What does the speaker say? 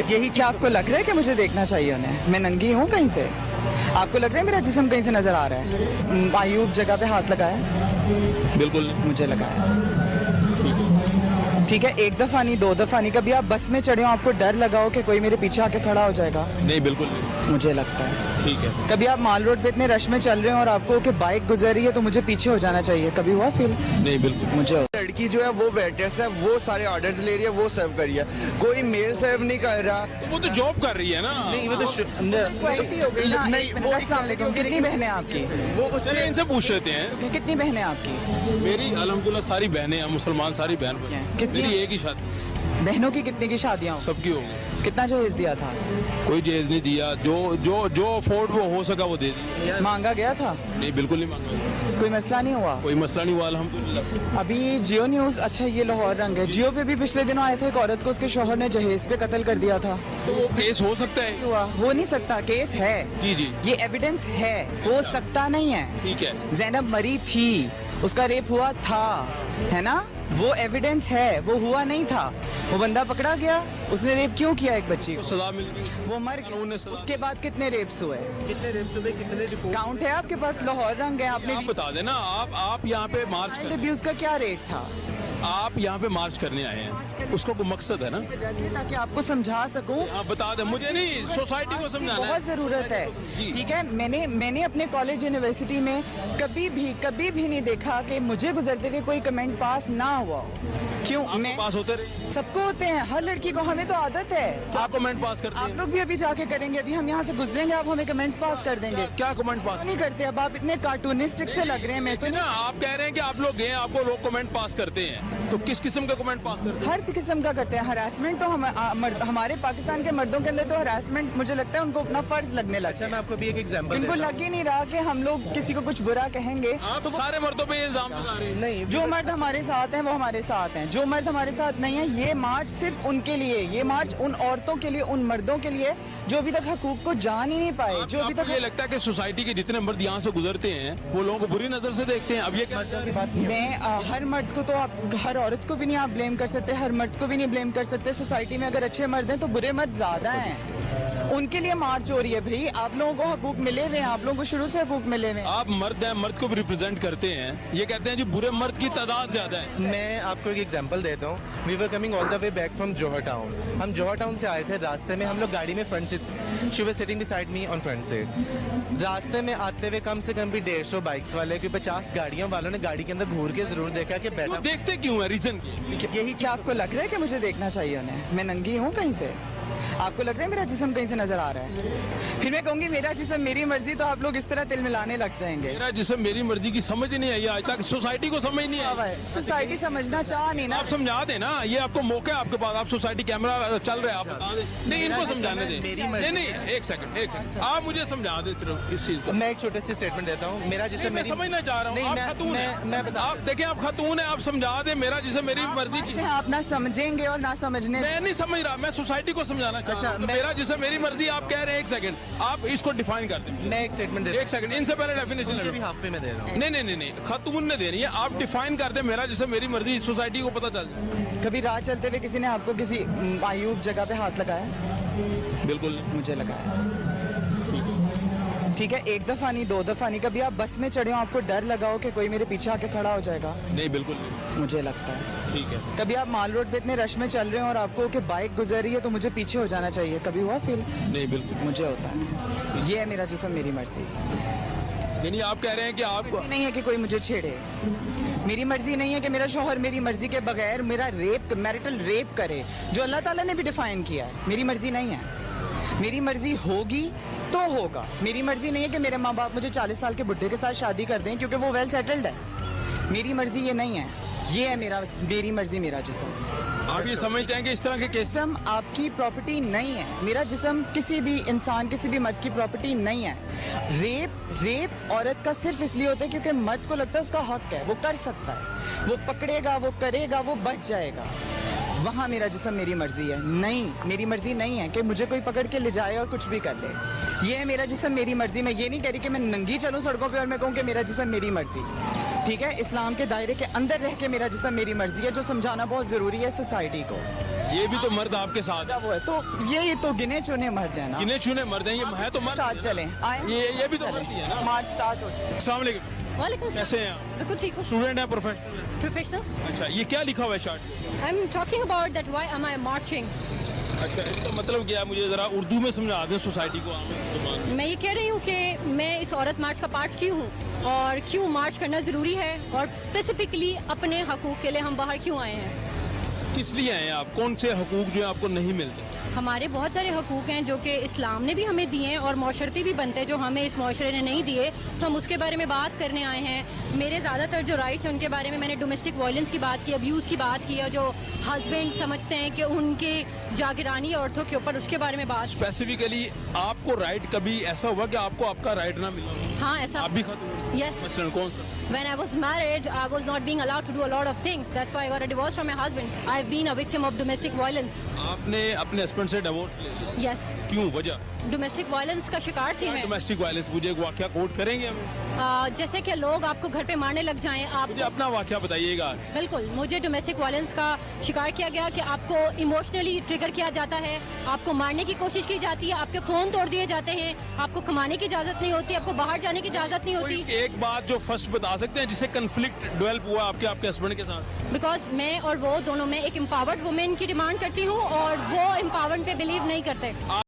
यही क्या आपको लग रहा है कि मुझे देखना चाहिए उन्हें? मैं नंगी हूँ कहीं से? आपको लग रहा है मेरा जिसम कहीं से नज़र आ रहा है? मायूब जगह पे हाथ लगाया? बिल्कुल। मुझे लगाया। ठीक है एक दफ़ा नहीं दो दफ़ा नहीं। कभी आप बस में चढ़े हो आपको डर लगा हो कि कोई मेरे पीछे आके खड़ा हो जाएगा? नहीं बिल्कुल नहीं। मुझे लगता है। ठीक है। कभी आप माल रोड पे इतने रश में चल रहे हो और आपको कि बाइक गुजर रही है तो मुझे पीछे हो जाना चाहिए। कभी हुआ फील नहीं बिल्कुल। मुझे लड़की जो है वो वेटर्स है वो सारे ऑर्डर ले रही है वो सर्व कर रही है। कोई मेल सर्व नहीं कर रहा। वो तो जॉब कर रही है ना। नहीं वो तो हो ना नहीं वो कितनी बहनें आपकी? वो इनसे पूछ लेते हैं। कितनी बहनें आपकी? मेरी अलहमदुल्ला सारी बहनें हैं मुसलमान सारी बहन कितनी? मेरी एक ही शादी। बहनों की कितनी की शादियाँ सबकी होगी। कितना जहेज दिया था? कोई जेज नहीं दिया। जो जो जो अफोर्ड वो हो सका वो दे दी। मांगा गया था? नहीं बिल्कुल नहीं मांगा। कोई मसला नहीं हुआ? कोई मसला नहीं हुआ अलहमदुल्ला अभी जियो न्यूज़ अच्छा ये लाहौर रंग है। जियो पे भी पिछले दिनों आए थे एक औरत को उसके शोहर ने जहेज पे कत्ल कर दिया था। तो वो केस हो सकता है। हुआ। हो नहीं सकता केस है। जी जी। ये एविडेंस है। हो सकता नहीं है। ठीक है। जैनब मरी थी। उसका रेप हुआ था। है ना? वो एविडेंस है वो हुआ नहीं था। वो बंदा पकड़ा गया उसने रेप क्यों किया एक बच्ची को? सजा मिल गई। वो मर गया। उसके बाद कितने रेप्स हुए? कितने रेप हुए कितने रिपोर्ट काउंट है आपके पास? लाहौर रंग है आपने आप बता देना आप आप यहाँ पे मार्च अब्यूज का क्या रेट था? आप यहाँ पे मार्च करने आए हैं। उसको कोई मकसद है ना? ताकि आपको समझा सकूँ। आप बता दें मुझे नहीं सोसाइटी को समझाना बहुत ज़रूरत है। ठीक है मैंने मैंने अपने कॉलेज यूनिवर्सिटी में कभी भी कभी भी नहीं देखा कि मुझे गुजरते हुए कोई कमेंट पास ना हुआ क्यों? मैं पास होते रहे सबको होते हैं हर लड़की को हमें तो आदत है। आप कमेंट पास करते हैं? आप लोग भी अभी जाके करेंगे अभी हम यहाँ से गुजरेंगे आप हमें कमेंट्स पास कर देंगे। क्या कमेंट पास नहीं करते अब आप इतने कार्टूनिस्टिक से लग रहे हैं मैं तो ना आप कह रहे हैं कि आप लोग गए आपको लोग कमेंट पास करते हैं। तो किस किस्म का कमेंट पास करते हैं? हर किस्म का करते हैं। हरासमेंट तो हम आ, मर्द, हमारे पाकिस्तान के मर्दों के अंदर तो हरासमेंट मुझे लगता है उनको अपना फ़र्ज़ लगने लगा। अच्छा मैं आपको भी एक एग्जांपल इनको लग ही नहीं रहा कि हम लोग किसी को कुछ बुरा कहेंगे। आप सारे मर्दों पे इल्ज़ाम लगा रहे हैं। नहीं जो मर्द हमारे साथ हैं वो हमारे साथ हैं। जो मर्द हमारे साथ नहीं है ये मार्च सिर्फ़ उनके लिए ये मार्च उन औरतों के लिए उन मर्दों के लिए जो अभी तक हकूक को जान ही नहीं पाए जो अभी तक ये लगता है की सोसाइटी के जितने मर्द यहाँ से गुजरते हैं वो लोगों को बुरी नज़र से देखते हैं? अब ये। मैं हर मर्द को तो आप हर औरत को भी नहीं आप ब्लेम कर सकते, हर मर्द को भी नहीं ब्लेम कर सकते। सोसाइटी में अगर अच्छे मर्द हैं तो बुरे मर्द ज़्यादा हैं। उनके लिए मार्च हो रही है भाई। आप लोगों को हकूक मिले हुए हैं आप लोगों को शुरू से हकूक मिले हुए हैं। आप मर्द हैं मर्द को भी रिप्रेजेंट करते हैं। ये कहते हैं जी बुरे मर्द की तादाद ज़्यादा है। मैं आपको एक एग्जांपल देता हूँ। We were coming all the way back from Johar town हम जोहर टाउन से आए थे रास्ते में हम लोग गाड़ी में front seat she were sitting beside me on front seat रास्ते में आते हुए कम से कम भी डेढ़ सौ बाइक्स वाले की पचास गाड़ियों वालों ने गाड़ी के अंदर घूर के ज़रूर देखा कि बैठा देखते क्यों है? रीजन यही क्या आपको लग रहा है कि मुझे देखना चाहिए उन्हें? मैं नंगी हूँ कहीं से? आपको लग रहा है मेरा जिसम कहीं से नज़र आ रहा है? फिर मैं कहूँगी मेरा जिसम मेरी मर्ज़ी तो आप लोग इस तरह तिल मिलाने लग जाएँगे। मेरा जिसम मेरी मर्ज़ी की समझ ही नहीं आई आज तक। सोसाइटी को समझ नहीं आई। सोसाइटी समझना चाह नहीं ना। आप समझा दें ना ये आपको मौका है आपके पास। आप सोसाइटी कैमरा चल रहा है आप नहीं इनको समझाने दें। नहीं नहीं एक सेकंड एक सेकंड आप मुझे समझा दें सिर्फ़ इस चीज़ को। मैं एक छोटे से स्टेटमेंट देता हूँ। मेरा नहीं, जिसे मैं समझना चाह रहा हूँ। आप खातून मैं- हैं। मैं बता- आप देखिए आप खातून है आप समझा दें। मेरा जिसे मेरी मर्ज़ी की आप ना समझेंगे और ना समझने मैं नहीं समझ रहा मैं सोसाइटी को समझाना चाह अच्छा, तो मेरा जैसे मेरी मर्ज़ी आप कह रहे हैं एक सेकंड आप इसको डिफाइन कर दें। मैं एक स्टेटमेंट देता एक सेकंड इनसे पहले डेफिनेशन हाफ़ में दे रहा हूँ। नहीं नहीं नहीं खतून ने दे रही है आप डिफाइन कर दें मेरा जैसे मेरी मर्ज़ी सोसाइटी को पता चल जाए। कभी राह चलते हुए किसी ने आपको किसी आयुब जगह पे हाथ लगाया? बिल्कुल मुझे लगाया। ठीक है एक दफ़ा नहीं दो दफ़ा नहीं। कभी आप बस में चढ़े हो आपको डर लगा हो कि कोई मेरे पीछे आके खड़ा हो जाएगा? नहीं बिल्कुल नहीं। मुझे लगता है। ठीक है। कभी आप माल रोड पे इतने रश में चल रहे हो और आपको कि बाइक गुजर रही है तो मुझे पीछे हो जाना चाहिए। कभी हुआ फील नहीं बिल्कुल। मुझे होता है। ये है मेरा जिसम मेरी मर्ज़ी। यानी आप कह रहे हैं कि आपको नहीं है कि कोई मुझे छेड़े। मेरी मर्ज़ी नहीं है कि मेरा शोहर मेरी मर्ज़ी के बगैर मेरा रेप मैरिटल रेप करे जो अल्लाह ताला ने भी डिफाइन किया है। मेरी मर्ज़ी नहीं है। मेरी मर्ज़ी होगी तो होगा। मेरी मर्ज़ी नहीं है कि मेरे माँ बाप मुझे 40 साल के बुढ़े के साथ शादी कर दें क्योंकि वो वेल सेटल्ड है। मेरी मर्ज़ी ये नहीं है। ये है मेरा मेरी मर्ज़ी मेरा जिसम। आप ये समझते हैं कि इस तरह के केस जिसम आपकी प्रॉपर्टी नहीं है। मेरा जिसम किसी भी इंसान किसी भी मर्द की प्रॉपर्टी नहीं है। रेप रेप औरत का सिर्फ़ इसलिए होता है क्योंकि मर्द को लगता है उसका हक है। वो कर सकता है। वो पकड़ेगा वो करेगा वो बच जाएगा। वहाँ मेरा जिसम मेरी मर्ज़ी है। नहीं, मेरी मर्ज़ी नहीं है कि मुझे कोई पकड़ के ले जाए और कुछ भी कर ले। ये है मेरा जिसम मेरी मर्ज़ी। मैं ये नहीं कह रही कि मैं नंगी चलूँ सड़कों पे और मैं कहूँ कि मेरा जिसम मेरी मर्ज़ी। ठीक है? इस्लाम के दायरे के अंदर रह के मेरा जिसम मेरी मर्ज़ी है जो समझाना बहुत ज़रूरी है सोसाइटी को। ये भी तो मर्द आपके साथ है वो है? तो ये तो गिने चुने मर्द है ना। गिने चुने मर्द हैं ये है तो मर्द। साथ चले। आए। ये ये भी तो मर्द है ना। मार्च स्टार्ट हो जाए अस्सलाम वालेकुम। वालेकुम कैसे हैं आप? बिल्कुल ठीक हूँ। स्टूडेंट हैं प्रोफेशनल प्रोफेशनल अच्छा ये क्या लिखा हुआ है shirt I am talking about that why am I marching अच्छा इसका मतलब क्या है? मुझे जरा उर्दू में समझा दें सोसाइटी को। मैं। ये कह रही हूँ कि मैं इस औरत मार्च का पार्ट क्यों हूँ? और क्यों मार्च करना ज़रूरी है? और स्पेसिफिकली अपने हकूक़ के लिए हम बाहर क्यों आए हैं? किस लिए आए हैं आप? कौन से हकूक जो है आपको नहीं मिलते? हमारे बहुत सारे हकूक़ हैं जो कि इस्लाम ने भी हमें दिए हैं और माशरती भी बनते हैं जो हमें इस माशरे ने नहीं दिए। तो हम उसके बारे में बात करने आए हैं। मेरे ज़्यादातर जो राइट्स हैं उनके बारे में मैंने डोमेस्टिक वायलेंस की बात की अब्यूज़ की बात की और जो हस्बैंड समझते हैं कि उनके जागरानी औरतों के ऊपर उसके बारे में बात स्पेसिफिकली आपको राइट कभी ऐसा हुआ कि आपको आपका राइट ना मिला? हाँ ऐसा आप भी खत्म. मसलन कौन सा? When I was married, I was not being allowed to do a lot of things. That's why I got a divorce from my husband. I've been a victim of domestic violence. आपने अपने husband से divorce ले लिया Yes. क्यों वजह domestic violence का शिकार थी मैं डोमेस्टिक वायलेंस मुझे एक वाक्य कोट करेंगे हमें जैसे कि लोग आपको घर पे मारने लग जाएँ आप मुझे अपना वाक्य बताइएगा बिल्कुल मुझे डोमेस्टिक वायलेंस का शिकार किया गया कि आपको इमोशनली ट्रिगर किया जाता है आपको मारने की कोशिश की जाती है आपके फ़ोन तोड़ दिए जाते हैं आपको कमाने की इजाज़त नहीं होती आपको बाहर जाने की इजाज़त नहीं होती एक बात जो फ़र्स्ट बता सकते हैं जिसे कन्फ्लिक्ट डेवलप हुआ आपके आपके हस्बैंड के साथ? बिकॉज़ मैं और वो दोनों में एक एम्पावर्ड वुमेन की डिमांड करती हूँ और वो एम्पावर्ड पे बिलीव नहीं करते।